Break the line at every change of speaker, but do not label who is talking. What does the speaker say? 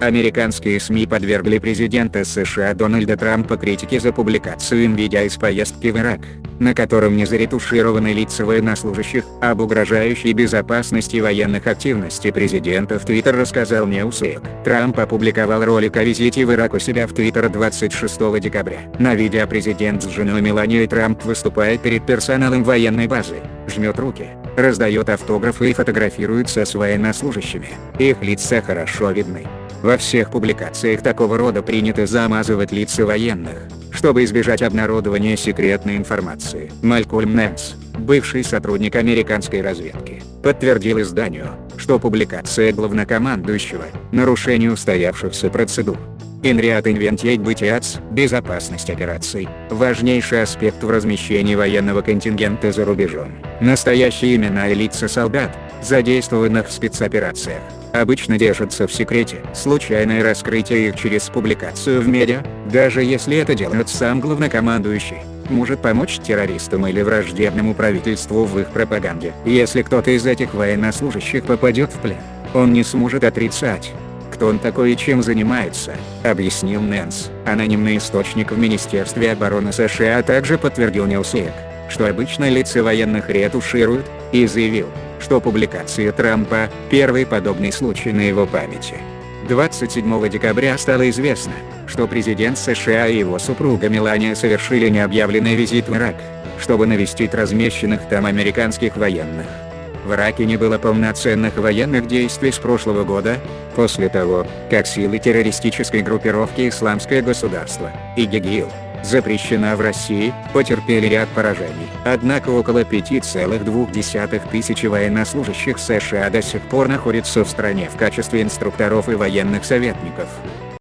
Американские СМИ подвергли президента США Дональда Трампа критике за публикацию им видео из поездки в Ирак, на котором не заретушированы лица военнослужащих, об угрожающей безопасности военных активностей президента в Твиттер рассказал Newsweek. Трамп опубликовал ролик о визите в Ирак у себя в Твиттер 26 декабря. На видео президент с женой Меланией Трамп выступает перед персоналом военной базы, жмет руки, раздает автографы и фотографируется с военнослужащими. Их лица хорошо видны. Во всех публикациях такого рода принято замазывать лица военных, чтобы избежать обнародования секретной информации. Малькольм Нэнс, бывший сотрудник американской разведки, подтвердил изданию, что публикация главнокомандующего – нарушение устоявшихся процедур. Инриат Инвентиет Бытиац, безопасность операций, важнейший аспект в размещении военного контингента за рубежом. Настоящие имена и лица солдат, задействованных в спецоперациях, обычно держатся в секрете. Случайное раскрытие их через публикацию в медиа, даже если это делает сам главнокомандующий, может помочь террористам или враждебному правительству в их пропаганде. Если кто-то из этих военнослужащих попадет в плен, он не сможет отрицать, кто он такой и чем занимается, объяснил Нэнс. Анонимный источник в Министерстве обороны США также подтвердил Ньюсвик, что обычно лица военных ретушируют, и заявил, что публикация Трампа – первый подобный случай на его памяти. 27 декабря стало известно, что президент США и его супруга Мелания совершили необъявленный визит в Ирак, чтобы навестить размещенных там американских военных. В Ираке не было полноценных военных действий с прошлого года, после того, как силы террористической группировки «Исламское государство» ИГИЛ, запрещена в России, потерпели ряд поражений. Однако около 5,2 тысячи военнослужащих США до сих пор находятся в стране в качестве инструкторов и военных советников.